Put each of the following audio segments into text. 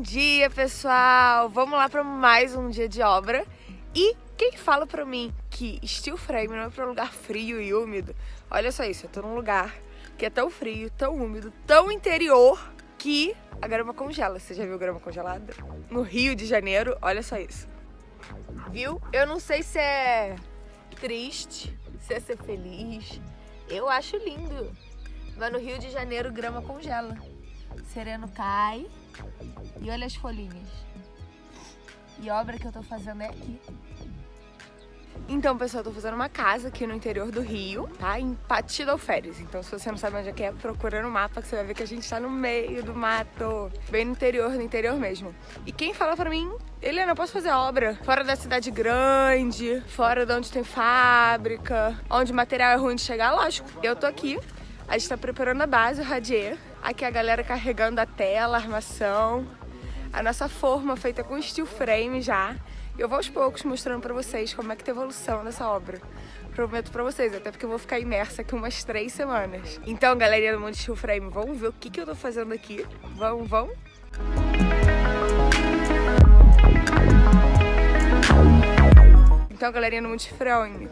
dia, pessoal! Vamos lá para mais um dia de obra. E quem fala pra mim que steel frame não é pra um lugar frio e úmido, olha só isso, eu tô num lugar que é tão frio, tão úmido, tão interior, que a grama congela. Você já viu grama congelada? No Rio de Janeiro, olha só isso. Viu? Eu não sei se é triste, se é ser feliz. Eu acho lindo. Mas no Rio de Janeiro, grama congela. Sereno cai e olha as folhinhas. E a obra que eu tô fazendo é aqui. Então, pessoal, eu tô fazendo uma casa aqui no interior do Rio, tá? Em Pati do Alferes. Então, se você não sabe onde é que é, procura no mapa que você vai ver que a gente tá no meio do mato. Bem no interior, no interior mesmo. E quem fala pra mim, Helena, eu posso fazer obra fora da cidade grande, fora de onde tem fábrica, onde o material é ruim de chegar? Lógico. Eu tô aqui, a gente tá preparando a base, o radier. Aqui a galera carregando a tela, a armação. A nossa forma feita com steel frame já. Eu vou aos poucos mostrando pra vocês como é que tá evolução dessa obra. Prometo pra vocês, até porque eu vou ficar imersa aqui umas três semanas. Então, galerinha do Mundo Steel Frame, vamos ver o que, que eu tô fazendo aqui. Vamos, vamos? Então, galerinha do Mundo Frame,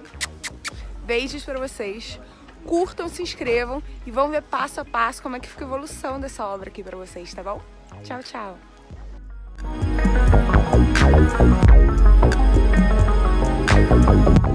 beijos pra vocês curtam, se inscrevam e vão ver passo a passo como é que fica a evolução dessa obra aqui pra vocês, tá bom? Tchau, tchau!